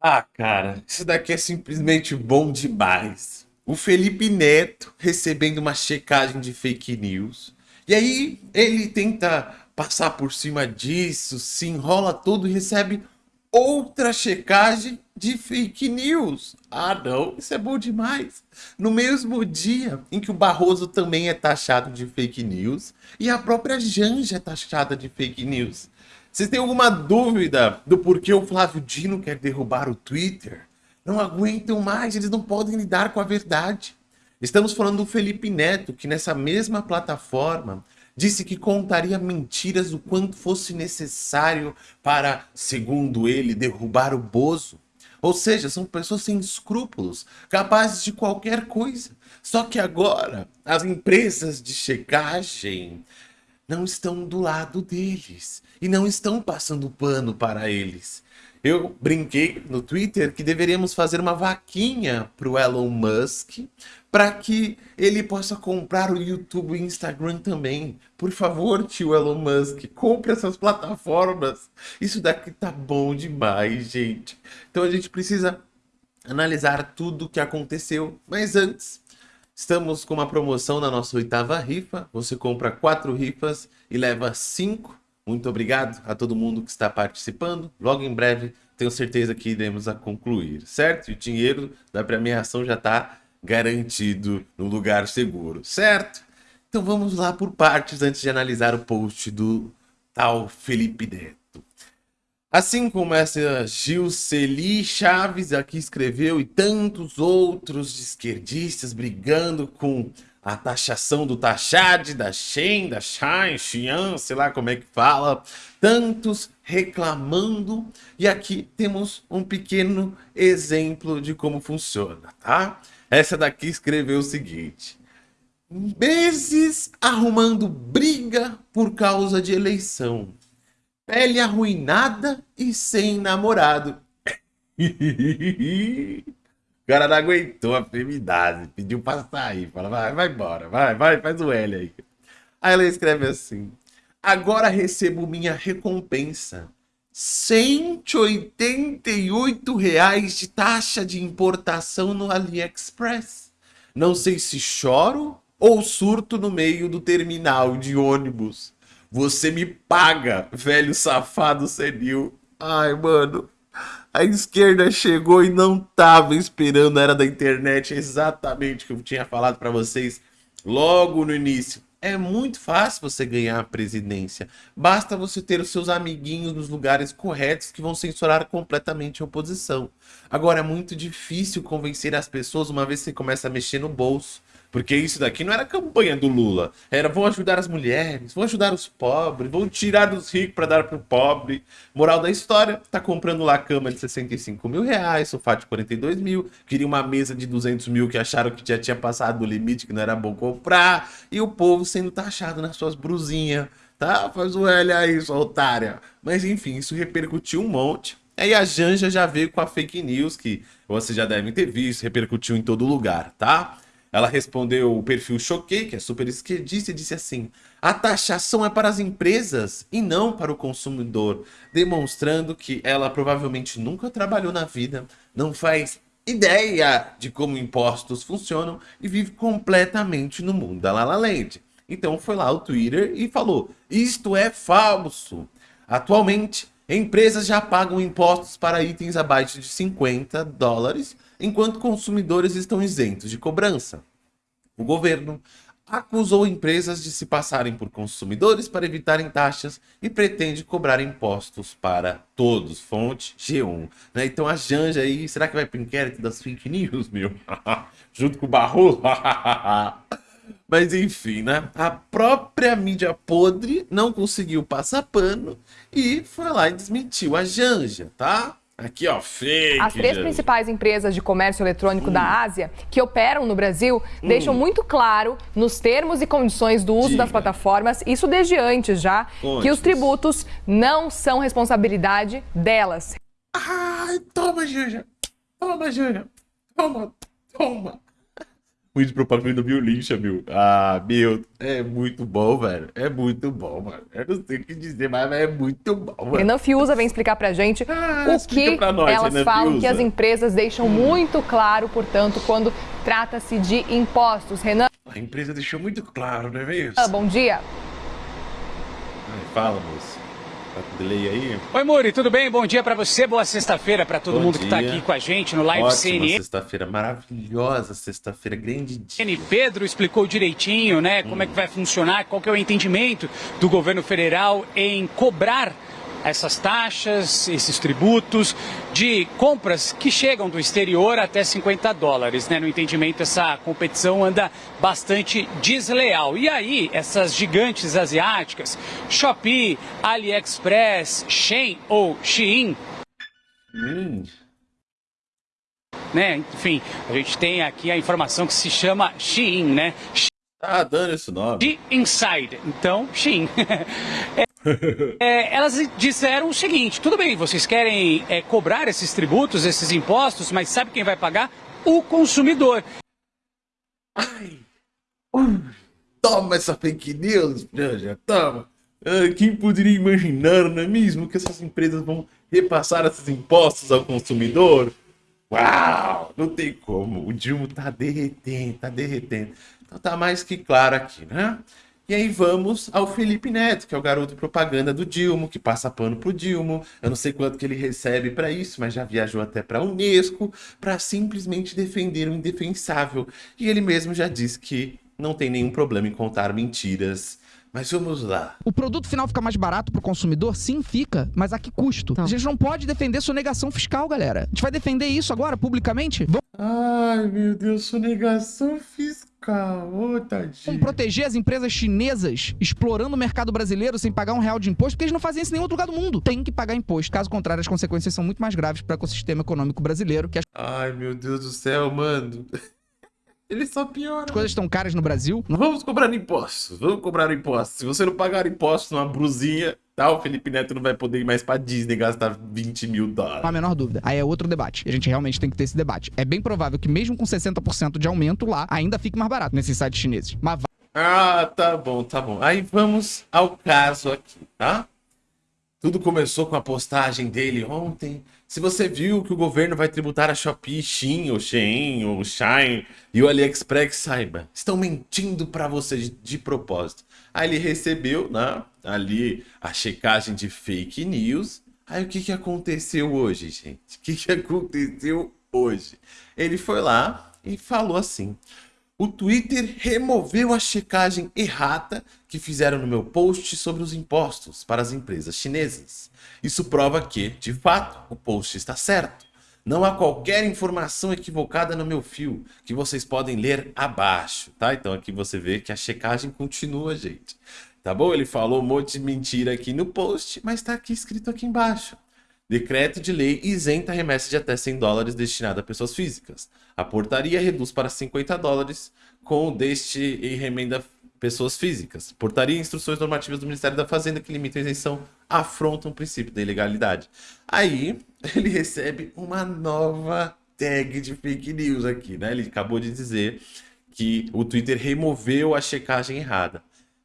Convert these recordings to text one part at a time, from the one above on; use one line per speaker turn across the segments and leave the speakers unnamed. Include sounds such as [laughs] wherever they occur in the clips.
Ah, cara, isso daqui é simplesmente bom demais. O Felipe Neto recebendo uma checagem de fake news. E aí ele tenta passar por cima disso, se enrola todo e recebe outra checagem de fake news. Ah, não, isso é bom demais. No mesmo dia em que o Barroso também é taxado de fake news e a própria Janja é taxada de fake news. Vocês têm alguma dúvida do porquê o Flávio Dino quer derrubar o Twitter? Não aguentam mais, eles não podem lidar com a verdade. Estamos falando do Felipe Neto, que nessa mesma plataforma disse que contaria mentiras o quanto fosse necessário para, segundo ele, derrubar o Bozo. Ou seja, são pessoas sem escrúpulos, capazes de qualquer coisa. Só que agora, as empresas de checagem não estão do lado deles e não estão passando pano para eles. Eu brinquei no Twitter que deveríamos fazer uma vaquinha para o Elon Musk para que ele possa comprar o YouTube e o Instagram também. Por favor, tio Elon Musk, compre essas plataformas. Isso daqui tá bom demais, gente. Então a gente precisa analisar tudo o que aconteceu. Mas antes, estamos com uma promoção na nossa oitava rifa. Você compra quatro rifas e leva cinco muito obrigado a todo mundo que está participando. Logo em breve, tenho certeza que iremos a concluir, certo? E o dinheiro da premiação já está garantido no lugar seguro, certo? Então vamos lá por partes antes de analisar o post do tal Felipe Neto. Assim como essa Gilceli Chaves aqui escreveu e tantos outros esquerdistas brigando com a taxação do taxade, da Shen, da Shine, Xian, sei lá como é que fala, tantos reclamando, e aqui temos um pequeno exemplo de como funciona, tá? Essa daqui escreveu o seguinte, meses arrumando briga por causa de eleição, pele arruinada e sem namorado. O cara não aguentou a feminidade, pediu pra sair. Fala, vai, vai embora, vai, vai, faz o L aí. Aí ela escreve assim: Agora recebo minha recompensa. 188 reais de taxa de importação no AliExpress. Não sei se choro ou surto no meio do terminal de ônibus. Você me paga, velho safado senil. Ai, mano, a esquerda chegou e não tava esperando era da internet, exatamente o que eu tinha falado para vocês logo no início. É muito fácil você ganhar a presidência. Basta você ter os seus amiguinhos nos lugares corretos que vão censurar completamente a oposição. Agora, é muito difícil convencer as pessoas uma vez que você começa a mexer no bolso. Porque isso daqui não era campanha do Lula. Era vão ajudar as mulheres, vão ajudar os pobres, vão tirar dos ricos para dar para o pobre. Moral da história, tá comprando lá cama de 65 mil reais, sofá de 42 mil, queria uma mesa de 200 mil que acharam que já tinha passado do limite, que não era bom comprar. E o povo sendo taxado nas suas brusinhas, tá? Faz o L aí, sua otária. Mas enfim, isso repercutiu um monte. Aí a Janja já veio com a fake news, que vocês já devem ter visto, repercutiu em todo lugar, tá? Ela respondeu o perfil Choquei, que é super esquerdista, e disse assim, a taxação é para as empresas e não para o consumidor, demonstrando que ela provavelmente nunca trabalhou na vida, não faz ideia de como impostos funcionam e vive completamente no mundo da Lala Land. Então foi lá o Twitter e falou, isto é falso. Atualmente, empresas já pagam impostos para itens abaixo de 50 dólares enquanto consumidores estão isentos de cobrança. O governo acusou empresas de se passarem por consumidores para evitarem taxas e pretende cobrar impostos para todos. Fonte G1. Né? Então a Janja aí, será que vai para o inquérito das fake news, meu? [laughs] Junto com o Barroso? [laughs] Mas enfim, né? A própria mídia podre não conseguiu passar pano e foi lá e desmentiu a Janja, tá? Aqui, ó, fake.
As três principais empresas de comércio eletrônico hum. da Ásia que operam no Brasil hum. deixam muito claro nos termos e condições do uso Diga. das plataformas, isso desde antes já, que os tributos não são responsabilidade delas.
Ai, toma, Janja. Toma, Janja. Toma, toma. Muito propaganda violência, meu. Ah, meu, é muito bom, velho. É muito bom, mano. Eu não sei o que dizer, mas é muito bom, mano.
Renan Fiuza vem explicar pra gente ah, o que nós, elas Renan falam Fiuza. que as empresas deixam muito claro, portanto, quando trata-se de impostos. Renan.
A empresa deixou muito claro, não é mesmo?
Ah, bom dia.
Ai, fala, moço. Delay aí?
Oi, Muri, tudo bem? Bom dia para você, boa sexta-feira para todo Bom mundo dia. que tá aqui com a gente no Live Ótima CNN.
sexta-feira, maravilhosa sexta-feira, grande dia.
Pedro explicou direitinho, né, como hum. é que vai funcionar, qual que é o entendimento do governo federal em cobrar essas taxas, esses tributos de compras que chegam do exterior até 50 dólares. Né? No entendimento, essa competição anda bastante desleal. E aí, essas gigantes asiáticas, Shopee, AliExpress, Shein ou Shein, hum. né? Enfim, a gente tem aqui a informação que se chama Shein, né?
Tá dando esse nome.
De Inside. Então, Shein. [laughs] é, é, elas disseram o seguinte: tudo bem, vocês querem é, cobrar esses tributos, esses impostos, mas sabe quem vai pagar? O consumidor.
Ai, toma essa fake news, já toma. Ah, quem poderia imaginar, não é mesmo, que essas empresas vão repassar esses impostos ao consumidor? Uau, não tem como. O Dilma tá derretendo, tá derretendo. Então tá mais que claro aqui, né? E aí vamos ao Felipe Neto, que é o garoto propaganda do Dilma, que passa pano pro Dilma. Eu não sei quanto que ele recebe para isso, mas já viajou até para a Unesco para simplesmente defender o indefensável. E ele mesmo já disse que não tem nenhum problema em contar mentiras. Mas vamos lá.
O produto final fica mais barato pro consumidor? Sim, fica. Mas a que custo? Então. A gente não pode defender sonegação fiscal, galera. A gente vai defender isso agora, publicamente?
Ai, meu Deus, sonegação fiscal. Ô, tadinho.
Vamos proteger as empresas chinesas explorando o mercado brasileiro sem pagar um real de imposto, porque eles não fazem isso em nenhum outro lugar do mundo. Tem que pagar imposto. Caso contrário, as consequências são muito mais graves para o ecossistema econômico brasileiro. Que as...
Ai, meu Deus do céu, mano. [laughs] Ele só piora.
As coisas estão caras no Brasil.
Vamos cobrar impostos. Vamos cobrar impostos. Se você não pagar impostos numa brusinha, tá? O Felipe Neto não vai poder ir mais pra Disney gastar 20 mil dólares.
Não a menor dúvida. Aí é outro debate. A gente realmente tem que ter esse debate. É bem provável que mesmo com 60% de aumento lá, ainda fique mais barato nesses sites chineses. Mas
Ah, tá bom, tá bom. Aí vamos ao caso aqui, tá? Tudo começou com a postagem dele ontem. Se você viu que o governo vai tributar a Shopee, Shein, ou Shein, ou Shine e o AliExpress, saiba, estão mentindo para você de, de, propósito. Aí ele recebeu, né, ali a checagem de fake news. Aí o que, que aconteceu hoje, gente? O que, que aconteceu hoje? Ele foi lá e falou assim: o Twitter removeu a checagem errata que fizeram no meu post sobre os impostos para as empresas chinesas. Isso prova que, de fato, o post está certo. Não há qualquer informação equivocada no meu fio, que vocês podem ler abaixo, tá? Então aqui você vê que a checagem continua, gente. Tá bom? Ele falou um monte de mentira aqui no post, mas está aqui escrito aqui embaixo. Decreto de lei isenta remessa de até 100 dólares destinada a pessoas físicas. A portaria reduz para 50 dólares com deste e remenda pessoas físicas. Portaria e instruções normativas do Ministério da Fazenda que limitam a isenção afrontam o princípio da ilegalidade. Aí [laughs] ele recebe uma nova tag de fake news aqui, né? Ele acabou de dizer que o Twitter removeu a checagem errada.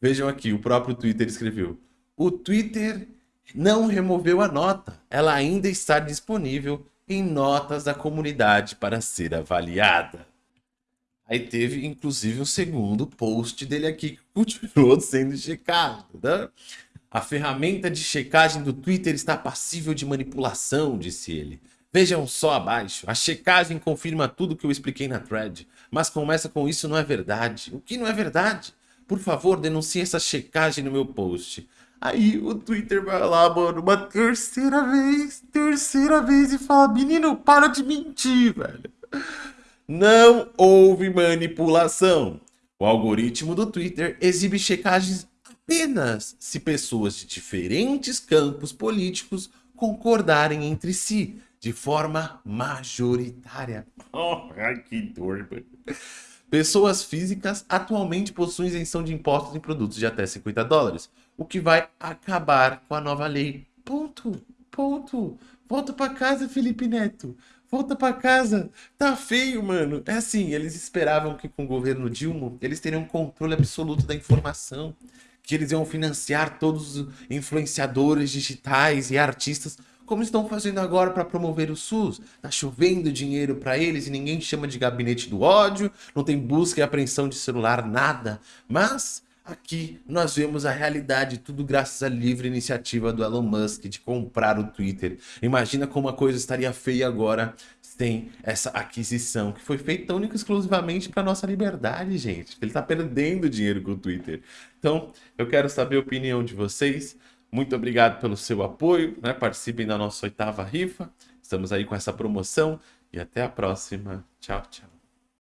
Vejam aqui, o próprio Twitter escreveu: o Twitter não removeu a nota. Ela ainda está disponível em notas da comunidade para ser avaliada. Aí teve, inclusive, um segundo post dele aqui que continuou sendo checado. Né? A ferramenta de checagem do Twitter está passível de manipulação, disse ele. Vejam só abaixo. A checagem confirma tudo que eu expliquei na thread. Mas começa com isso não é verdade. O que não é verdade? Por favor, denuncie essa checagem no meu post. Aí o Twitter vai lá, mano, uma terceira vez, terceira vez e fala: Menino, para de mentir, velho. Não houve manipulação. O algoritmo do Twitter exibe checagens apenas se pessoas de diferentes campos políticos concordarem entre si de forma majoritária. [laughs] Oh, que dor, mano. Pessoas físicas atualmente possuem isenção de impostos em produtos de até 50 dólares, o que vai acabar com a nova lei. Ponto. Ponto. Volta para casa, Felipe Neto. Volta para casa. Tá feio, mano. É assim, eles esperavam que com o governo Dilma eles teriam controle absoluto da informação, que eles iam financiar todos os influenciadores digitais e artistas como estão fazendo agora para promover o SUS. Tá chovendo dinheiro para eles e ninguém chama de gabinete do ódio, não tem busca e apreensão de celular, nada. Mas aqui nós vemos a realidade, tudo graças à livre iniciativa do Elon Musk de comprar o Twitter. Imagina como a coisa estaria feia agora sem essa aquisição, que foi feita única e exclusivamente para nossa liberdade, gente. Ele está perdendo dinheiro com o Twitter. Então, eu quero saber a opinião de vocês. Muito obrigado pelo seu apoio, né? Participem da nossa oitava rifa. Estamos aí com essa promoção e até a próxima. Tchau, tchau.